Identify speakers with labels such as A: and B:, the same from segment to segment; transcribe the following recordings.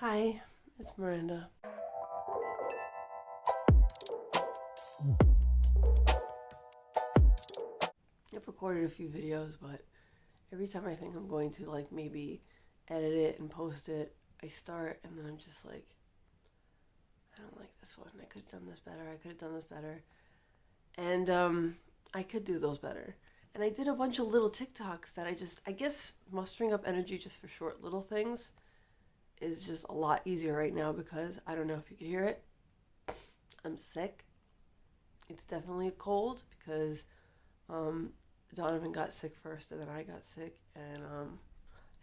A: Hi, it's Miranda. I've recorded a few videos, but every time I think I'm going to like maybe edit it and post it, I start and then I'm just like, I don't like this one. I could have done this better. I could have done this better. And um, I could do those better. And I did a bunch of little TikToks that I just, I guess mustering up energy just for short little things is just a lot easier right now because I don't know if you could hear it. I'm sick. It's definitely a cold because um, Donovan got sick first and then I got sick and um,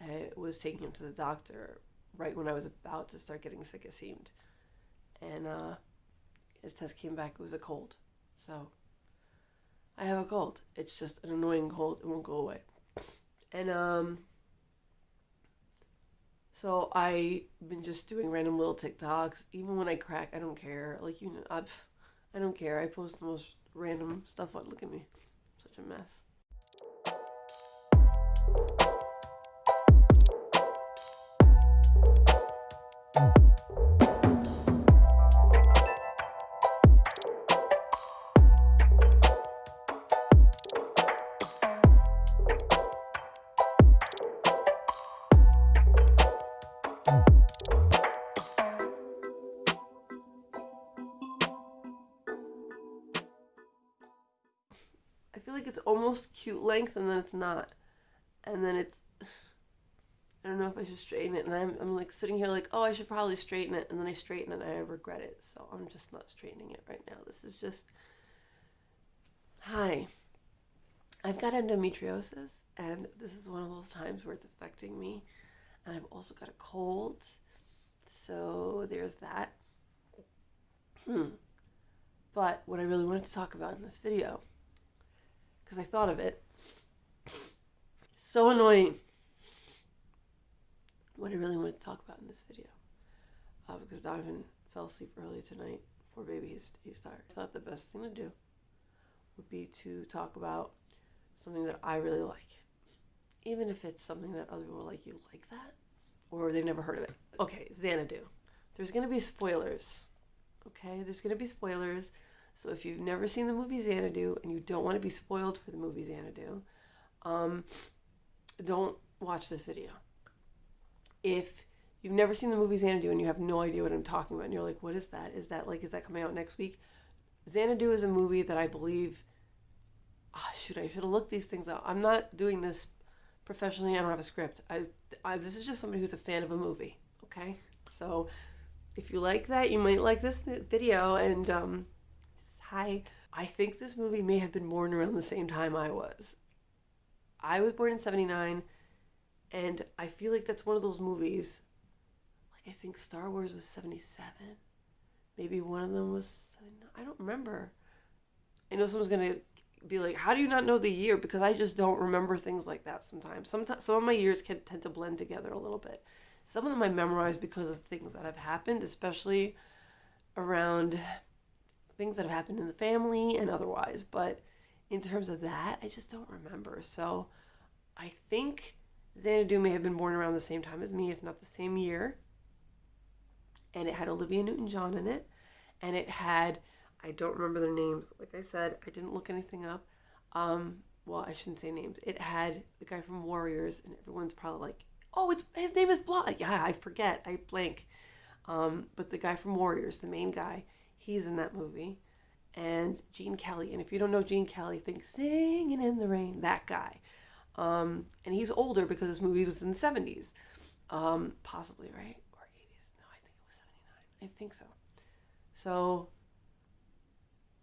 A: I was taking him to the doctor right when I was about to start getting sick, it seemed. And uh, his test came back, it was a cold. So I have a cold. It's just an annoying cold, it won't go away. And um, so I've been just doing random little TikToks. Even when I crack, I don't care. Like you know, I've, I don't care. I post the most random stuff on. Look at me, I'm such a mess. Almost cute length and then it's not. And then it's I don't know if I should straighten it and I'm I'm like sitting here like, "Oh, I should probably straighten it." And then I straighten it and I regret it. So I'm just not straightening it right now. This is just Hi. I've got endometriosis and this is one of those times where it's affecting me. And I've also got a cold. So there's that. Hmm. But what I really wanted to talk about in this video because I thought of it. So annoying. What I really wanted to talk about in this video. Uh, because Donovan fell asleep early tonight. Poor baby, he's, he's tired. I thought the best thing to do would be to talk about something that I really like. Even if it's something that other people like, you like that? Or they've never heard of it. Okay, Xanadu. There's to be spoilers. Okay, there's to be spoilers. So if you've never seen the movie Xanadu and you don't want to be spoiled for the movie Xanadu, um, don't watch this video. If you've never seen the movie Xanadu and you have no idea what I'm talking about, and you're like, what is that? Is that like, is that coming out next week? Xanadu is a movie that I believe, oh, shoot, I should have looked these things up. I'm not doing this professionally. I don't have a script. I, I this is just somebody who's a fan of a movie. Okay, so if you like that, you might like this video and um, hi. I think this movie may have been born around the same time I was. I was born in 79, and I feel like that's one of those movies. Like, I think Star Wars was 77. Maybe one of them was I don't remember. I know someone's going to be like, How do you not know the year? Because I just don't remember things like that sometimes. Sometimes some of my years can tend to blend together a little bit. Some of them I memorize because of things that have happened, especially around things that have happened in the family and otherwise. But in terms of that, I just don't remember. So I think Xanadu may have been born around the same time as me, if not the same year. And it had Olivia Newton John in it. And it had, I don't remember their names. Like I said, I didn't look anything up. Um, well, I shouldn't say names. It had the guy from Warriors, and everyone's probably like, oh, it's his name is blah. Yeah, I forget. I blank. Um, but the guy from Warriors, the main guy, He's in that movie. And Gene Kelly. And if you don't know Gene Kelly, think Singing in the Rain, that guy. Um, and he's older because this movie was in the 70s. Um, possibly, right? Or 80s. No, I think it was 79. I think so. So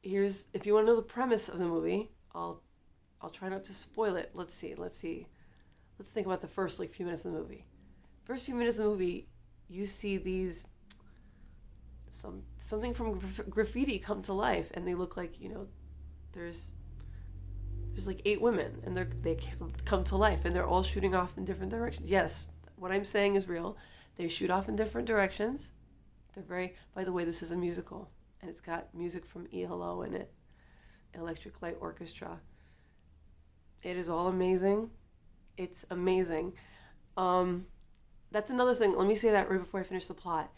A: here's if you want to know the premise of the movie, I'll I'll try not to spoil it. Let's see. Let's see. Let's think about the first like few minutes of the movie. First few minutes of the movie, you see these some something from graffiti come to life and they look like you know there's there's like eight women and they're they come to life and they're all shooting off in different directions. Yes what i'm saying is real. They shoot off in different directions. They're very by the way this is a musical and it's got music from ELO in it Electric Light Orchestra. It is all amazing. It's amazing. Um that's another thing. Let me say that right before I finish the plot.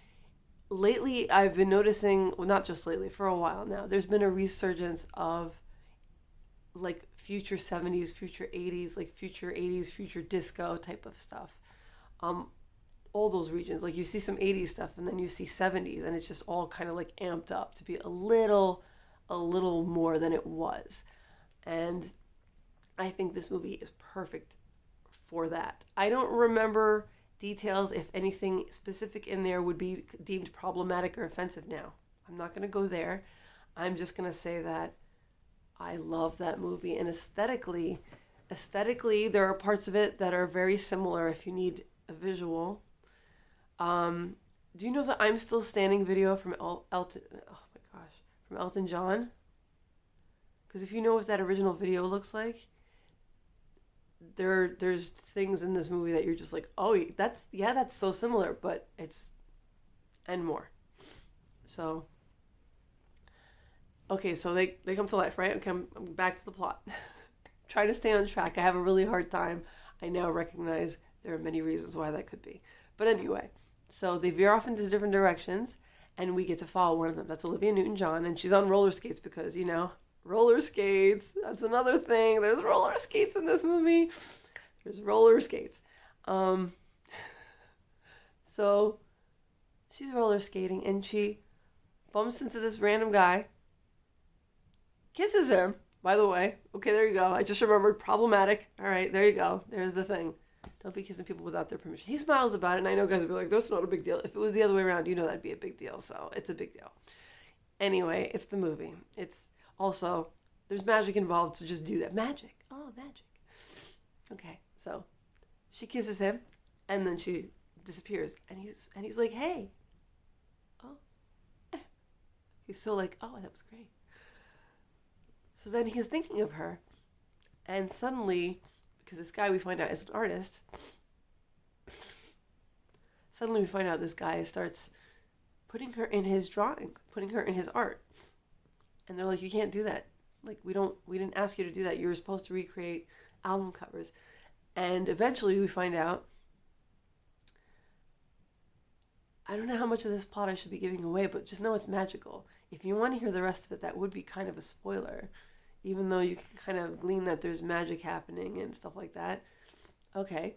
A: Lately, I've been noticing, well, not just lately, for a while now, there's been a resurgence of like future 70s, future 80s, like future 80s, future disco type of stuff. Um, all those regions. Like you see some 80s stuff and then you see 70s and it's just all kind of like amped up to be a little a little more than it was. And I think this movie is perfect for that. I don't remember details if anything specific in there would be deemed problematic or offensive now. I'm not going to go there. I'm just going to say that I love that movie and aesthetically aesthetically there are parts of it that are very similar if you need a visual um, do you know the I'm Still Standing video from El- Elton? Oh my gosh, from Elton John? Because if you know what that original video looks like, there there's things in this movie that you're just like, oh, that's yeah, that's so similar, but it's and more. So okay, so they they come to life, right? Okay, I'm, I'm back to the plot. Trying to stay on track. I have a really hard time. I now recognize there are many reasons why that could be. But anyway, so they veer off into different directions, and we get to follow one of them. That's Olivia Newton John, and she's on roller skates because, you know, roller skates. That's another thing. There's roller skates in this movie. There's roller skates. Um, so she's roller skating, and she bumps into this random guy, kisses him. By the way, okay, there you go. I just remembered problematic. All right, there you go. There's the thing. Don't be kissing people without their permission. He smiles about it, and I know guys will be like, that's not a big deal. If it was the other way around, you know that'd be a big deal. So it's a big deal. Anyway, it's the movie. It's also, there's magic involved, so just do that. Magic. Oh, magic. Okay, so she kisses him, and then she disappears. And he's, and he's like, hey. Oh. He's so like, oh, that was great. So then he's thinking of her, and suddenly because this guy we find out is an artist. Suddenly we find out this guy starts putting her in his drawing, putting her in his art. And they're like, you can't do that. Like we don't we didn't ask you to do that. You were supposed to recreate album covers. And eventually we find out I don't know how much of this plot I should be giving away, but just know it's magical. If you want to hear the rest of it, that would be kind of a spoiler even though you can kind of glean that there's magic happening and stuff like that. Okay,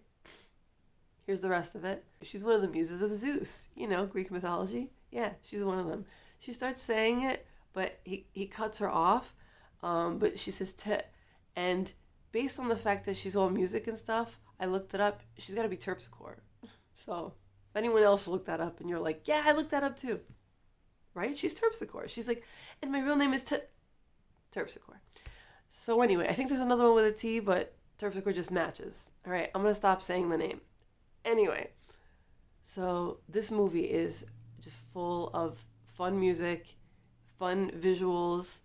A: here's the rest of it. She's one of the muses of Zeus, you know, Greek mythology. Yeah, she's one of them. She starts saying it, but he, he cuts her off. Um, but she says tit. And based on the fact that she's all music and stuff, I looked it up. She's got to be Terpsichore. So if anyone else looked that up and you're like, yeah, I looked that up too. Right? She's Terpsichore. She's like, and my real name is Tit. Terpsichore. So anyway, I think there's another one with a T, but Terpsichore just matches. All right, I'm gonna stop saying the name. Anyway, so this movie is just full of fun music, fun visuals,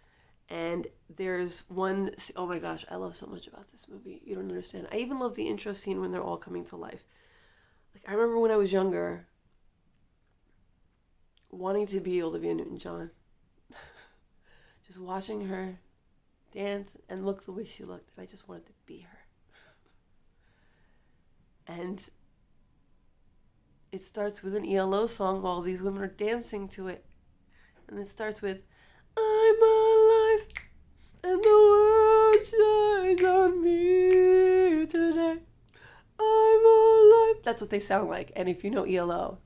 A: and there's one oh my gosh, I love so much about this movie. You don't understand. I even love the intro scene when they're all coming to life. Like I remember when I was younger, wanting to be Olivia Newton-John. just watching her dance and look the way she looked, and I just wanted to be her. And it starts with an ELO song while these women are dancing to it. And it starts with, I'm alive, and the world shines on me today. I'm alive. That's what they sound like. And if you know ELO,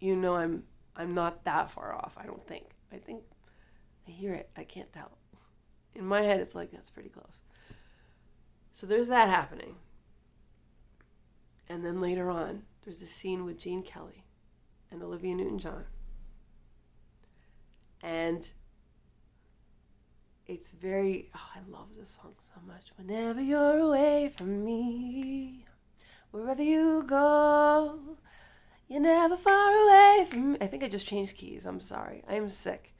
A: you know I'm I'm not that far off, I don't think. I think I hear it. I can't tell in my head, it's like that's pretty close. So there's that happening. And then later on, there's a scene with Gene Kelly and Olivia Newton John. And it's very, oh, I love this song so much. Whenever you're away from me, wherever you go, you're never far away from me. I think I just changed keys. I'm sorry. I am sick.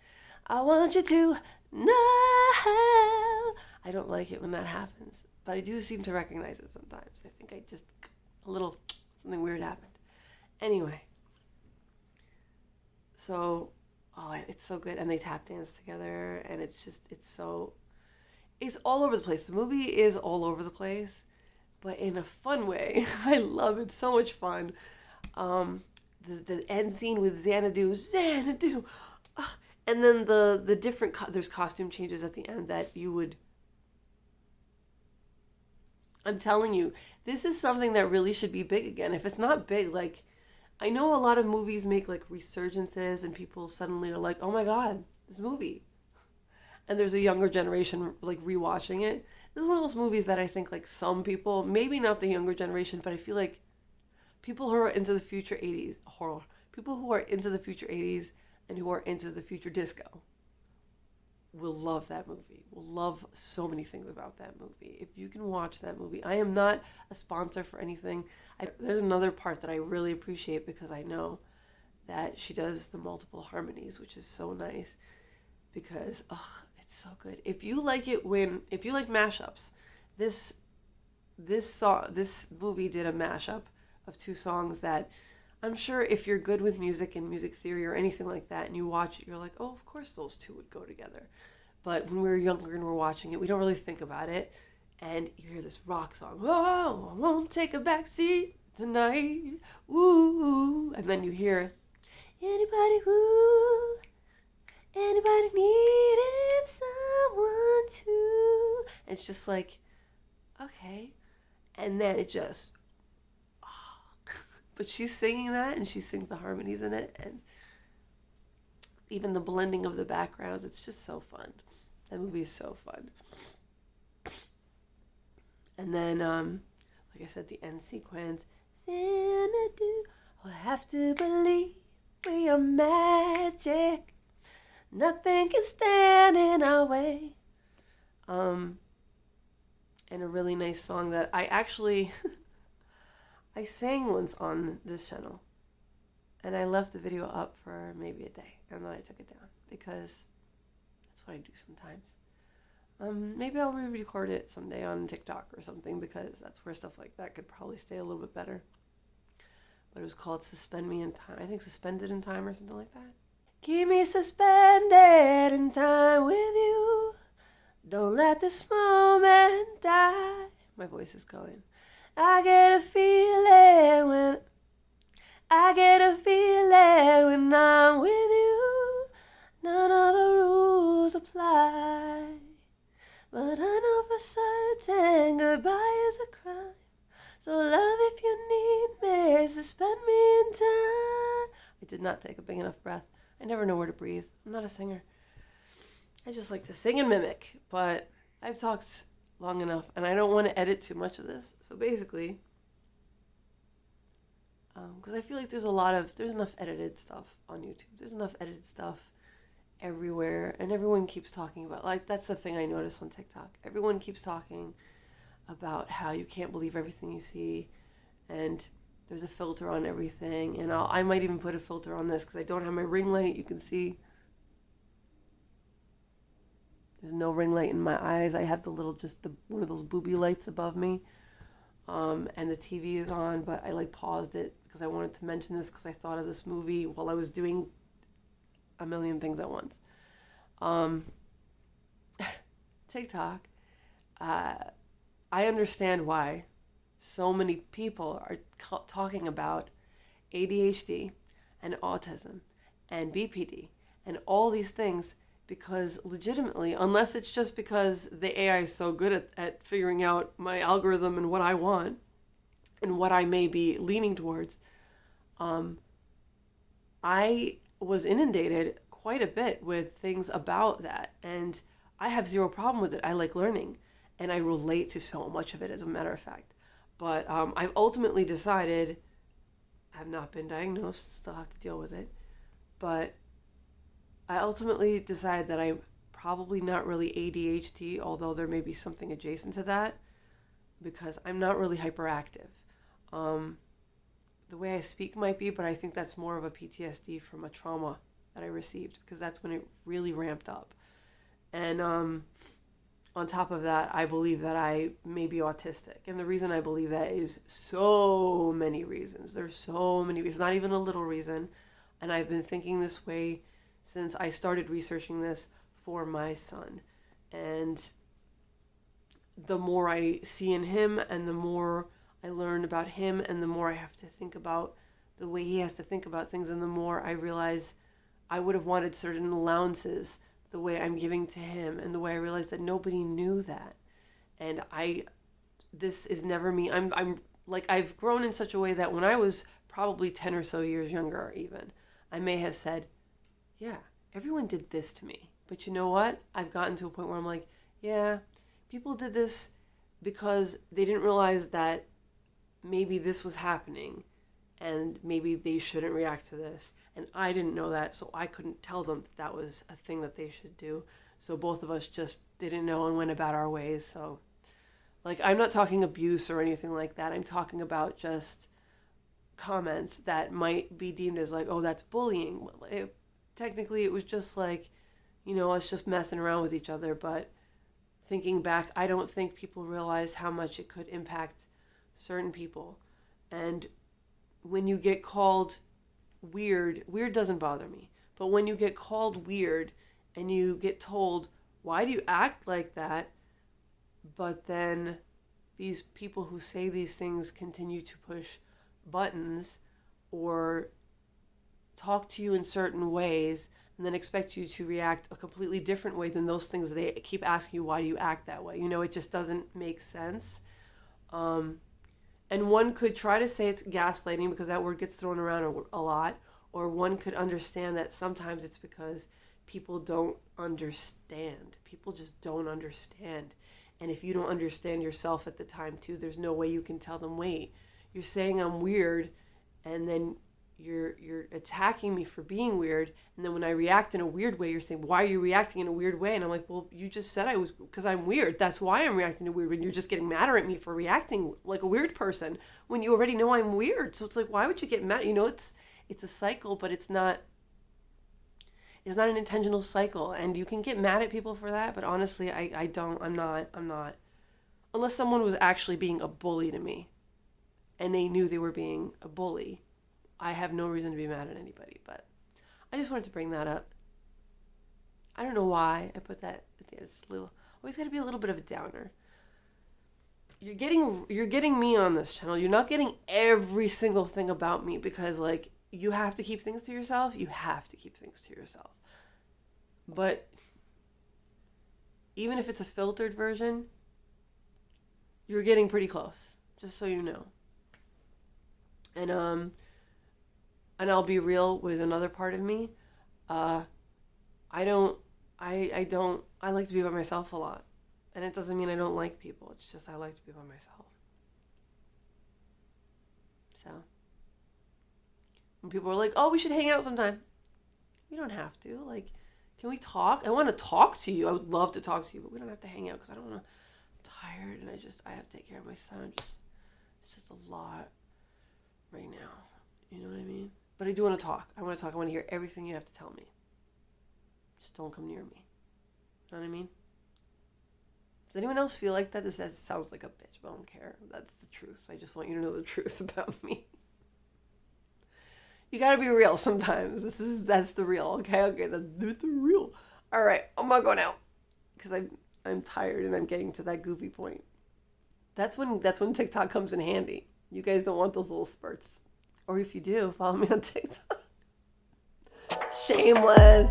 A: I want you to know. I don't like it when that happens, but I do seem to recognize it sometimes. I think I just, a little, something weird happened. Anyway, so, oh, it's so good. And they tap dance together, and it's just, it's so, it's all over the place. The movie is all over the place, but in a fun way. I love it. So much fun. Um, the, the end scene with Xanadu, Xanadu, uh, and then the the different co- there's costume changes at the end that you would. I'm telling you, this is something that really should be big again. If it's not big, like I know a lot of movies make like resurgences and people suddenly are like, "Oh my god, this movie." And there's a younger generation like rewatching it. This is one of those movies that I think like some people, maybe not the younger generation, but I feel like people who are into the future 80s horror, people who are into the future 80s and who are into the future disco will love that movie. Will love so many things about that movie. If you can watch that movie, I am not a sponsor for anything. I, there's another part that I really appreciate because I know that she does the multiple harmonies, which is so nice because ugh, it's so good. If you like it when if you like mashups, this this song this movie did a mashup of two songs that I'm sure if you're good with music and music theory or anything like that and you watch it, you're like, oh, of course those two would go together. But when we were younger and we're watching it, we don't really think about it. And you hear this rock song, oh, I won't take a back seat tonight, ooh. And then you hear, anybody who, anybody needed someone to. And it's just like, okay. And then it just but she's singing that and she sings the harmonies in it and even the blending of the backgrounds it's just so fun. That movie is so fun. And then um like i said the end sequence. Xanadu, i have to believe we are magic. Nothing can stand in our way. Um and a really nice song that i actually I sang once on this channel and I left the video up for maybe a day and then I took it down because that's what I do sometimes. Um, maybe I'll re-record it someday on TikTok or something because that's where stuff like that could probably stay a little bit better. But it was called Suspend Me in Time. I think Suspended in Time or something like that. Keep me suspended in time with you. Don't let this moment die. My voice is going. I get a feeling when I get a feeling when I'm with you. None of the rules apply. But I know for certain goodbye is a crime. So love if you need me, suspend me in time. I did not take a big enough breath. I never know where to breathe. I'm not a singer. I just like to sing and mimic, but I've talked long enough, and I don't want to edit too much of this. So basically, because um, I feel like there's a lot of there's enough edited stuff on YouTube. There's enough edited stuff everywhere, and everyone keeps talking about like that's the thing I notice on TikTok. Everyone keeps talking about how you can't believe everything you see, and there's a filter on everything. And I'll, I might even put a filter on this because I don't have my ring light. You can see there's no ring light in my eyes. I have the little, just the one of those booby lights above me. Um, and the TV is on, but I like paused it because I wanted to mention this because I thought of this movie while I was doing a million things at once. Um, TikTok, uh, I understand why so many people are ca- talking about ADHD and autism and BPD and all these things because legitimately, unless it's just because the AI is so good at, at figuring out my algorithm and what I want and what I may be leaning towards, um, I was inundated quite a bit with things about that. And I have zero problem with it. I like learning and I relate to so much of it, as a matter of fact. But um, I've ultimately decided, I've not been diagnosed, still have to deal with it. But I ultimately decided that I'm probably not really ADHD, although there may be something adjacent to that, because I'm not really hyperactive. Um, the way I speak might be, but I think that's more of a PTSD from a trauma that I received, because that's when it really ramped up. And um, on top of that, I believe that I may be autistic. And the reason I believe that is so many reasons. There's so many reasons, not even a little reason. And I've been thinking this way since I started researching this for my son. And the more I see in him and the more I learn about him and the more I have to think about the way he has to think about things, and the more I realize I would have wanted certain allowances the way I'm giving to him, and the way I realized that nobody knew that. And I, this is never me. I'm, I'm like, I've grown in such a way that when I was probably 10 or so years younger, even, I may have said, yeah, everyone did this to me. But you know what? I've gotten to a point where I'm like, yeah, people did this because they didn't realize that maybe this was happening and maybe they shouldn't react to this. And I didn't know that, so I couldn't tell them that, that was a thing that they should do. So both of us just didn't know and went about our ways. So, like, I'm not talking abuse or anything like that. I'm talking about just comments that might be deemed as like, oh, that's bullying. It, technically, it was just like, you know, us just messing around with each other. But thinking back, I don't think people realize how much it could impact certain people. And when you get called weird, weird doesn't bother me. But when you get called weird and you get told, why do you act like that? But then these people who say these things continue to push buttons or talk to you in certain ways and then expect you to react a completely different way than those things they keep asking you why do you act that way? You know it just doesn't make sense. Um, and one could try to say it's gaslighting because that word gets thrown around a, a lot or one could understand that sometimes it's because people don't understand. People just don't understand. And if you don't understand yourself at the time too there's no way you can tell them wait you're saying i'm weird and then you're you're attacking me for being weird. And then when i react in a weird way you're saying why are you reacting in a weird way? And i'm like well you just said i was because i'm weird. That's why i'm reacting in a weird way and you're just getting madder at me for reacting like a weird person when you already know i'm weird. So it's like why would you get mad? You know it's it's a cycle but it's not it's not an intentional cycle. And you can get mad at people for that but honestly i, I don't i'm not i'm not unless someone was actually being a bully to me and they knew they were being a bully I have no reason to be mad at anybody, but I just wanted to bring that up. I don't know why I put that. It's little always got to be a little bit of a downer. You're getting you're getting me on this channel. You're not getting every single thing about me because like you have to keep things to yourself. You have to keep things to yourself. But even if it's a filtered version, you're getting pretty close. Just so you know. And um and I'll be real with another part of me. Uh, I don't, I, I don't, I like to be by myself a lot. And it doesn't mean I don't like people. It's just I like to be by myself. So, when people are like, oh, we should hang out sometime. We don't have to. Like, can we talk? I want to talk to you. I would love to talk to you, but we don't have to hang out because I don't want to. I'm tired and I just, I have to take care of my son. Just, it's just a lot right now. You know what I mean? But I do want to talk. I want to talk. I want to hear everything you have to tell me. Just don't come near me. You know what I mean? Does anyone else feel like that? This sounds like a bitch, but I don't care. That's the truth. I just want you to know the truth about me. You gotta be real sometimes. This is that's the real. Okay, okay, that's the real. All right, I'm gonna go now because I'm I'm tired and I'm getting to that goofy point. That's when that's when TikTok comes in handy. You guys don't want those little spurts. Or if you do, follow me on TikTok. Shameless.